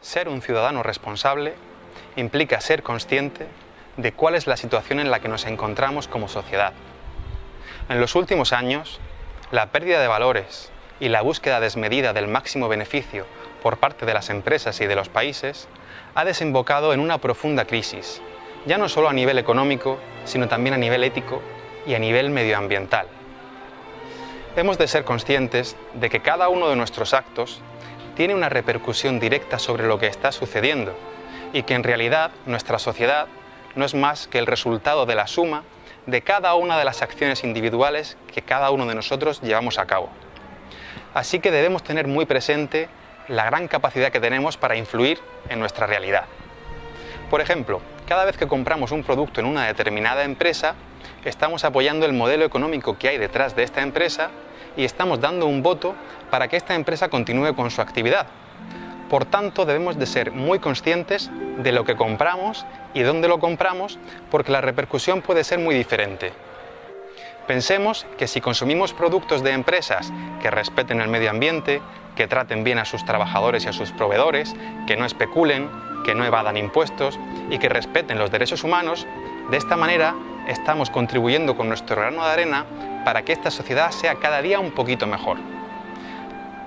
Ser un ciudadano responsable implica ser consciente de cuál es la situación en la que nos encontramos como sociedad. En los últimos años, la pérdida de valores y la búsqueda desmedida del máximo beneficio por parte de las empresas y de los países ha desembocado en una profunda crisis, ya no solo a nivel económico, sino también a nivel ético y a nivel medioambiental. Hemos de ser conscientes de que cada uno de nuestros actos tiene una repercusión directa sobre lo que está sucediendo y que en realidad nuestra sociedad no es más que el resultado de la suma de cada una de las acciones individuales que cada uno de nosotros llevamos a cabo. Así que debemos tener muy presente la gran capacidad que tenemos para influir en nuestra realidad. Por ejemplo, cada vez que compramos un producto en una determinada empresa, estamos apoyando el modelo económico que hay detrás de esta empresa y estamos dando un voto para que esta empresa continúe con su actividad. Por tanto, debemos de ser muy conscientes de lo que compramos y dónde lo compramos, porque la repercusión puede ser muy diferente. Pensemos que si consumimos productos de empresas que respeten el medio ambiente, que traten bien a sus trabajadores y a sus proveedores, que no especulen, que no evadan impuestos y que respeten los derechos humanos, de esta manera estamos contribuyendo con nuestro grano de arena para que esta sociedad sea cada día un poquito mejor.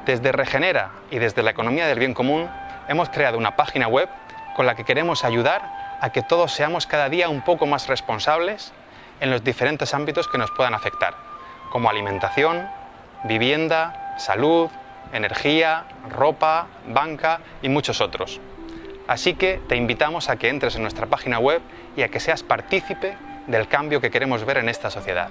Desde Regenera y desde la economía del bien común hemos creado una página web con la que queremos ayudar a que todos seamos cada día un poco más responsables en los diferentes ámbitos que nos puedan afectar, como alimentación, vivienda, salud, energía, ropa, banca y muchos otros. Así que te invitamos a que entres en nuestra página web y a que seas partícipe del cambio que queremos ver en esta sociedad.